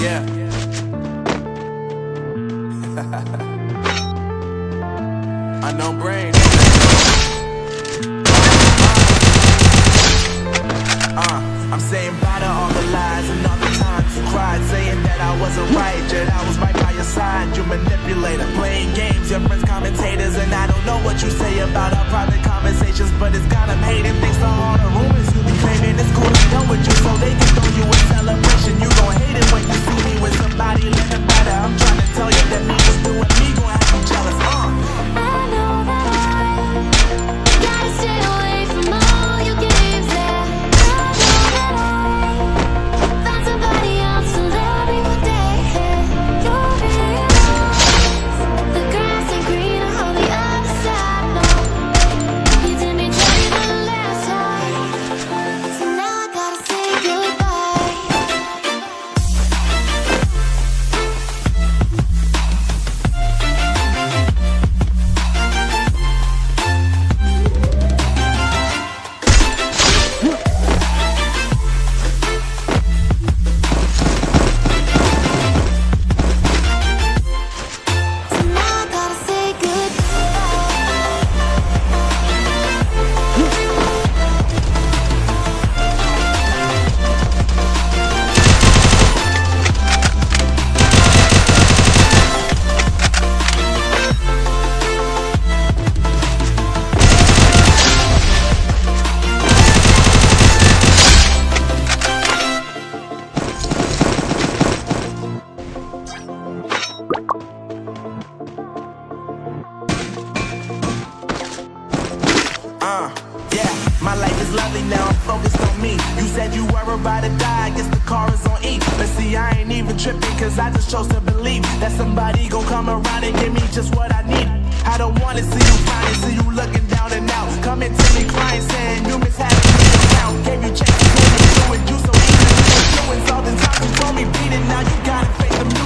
Yeah. Unknown brain. Uh, I'm saying bye to all the lies and all the times you cried, saying that I wasn't right, yet I was right by your side. You manipulator, playing games, your friends commentators, and I don't know what you say about our private conversations, but it's got them hating thanks to all the rumors you be claiming. It's cool to done with you, so they can throw you a celebration. You gon' hate it when you said you were about to die, I guess the car is on E. But see, I ain't even tripping, cause I just chose to believe that somebody gon' come around and give me just what I need. I don't wanna see you crying, see you looking down and out. Coming to me crying, saying you having me around. Gave you chances, told me do it, you so easy influence. All the times you told me beat it, now you gotta face the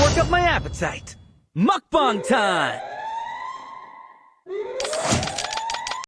work up my appetite. Mukbang time!